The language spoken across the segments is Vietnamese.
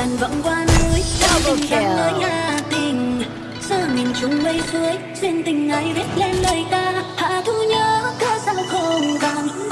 ngàn vọng qua núi Sao tình ta mới là tình. Giờ mình chung mây xuôi, Duyên tình ai viết lên lời ta. Hạ thu nhớ cớ sao không vàng.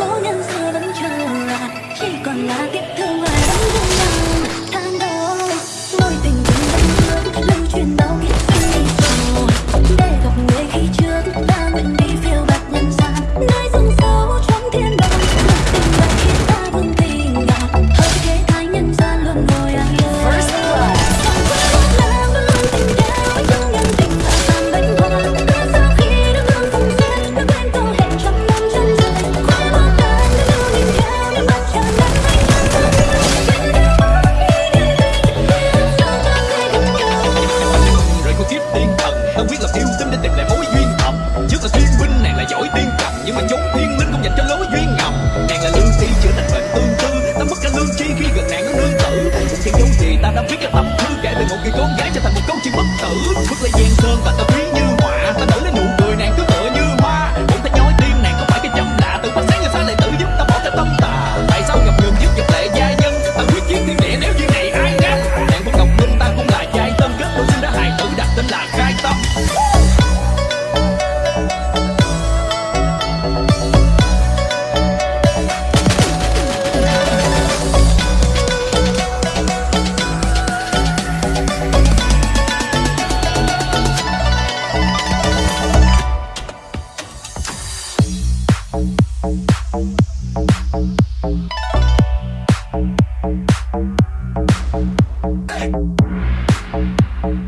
một người con gái trở thành một câu chuyện bất tử. Bước lấy gian sơn và ta ví như họa ta nở lên nụ cười, nàng cứ Thank you.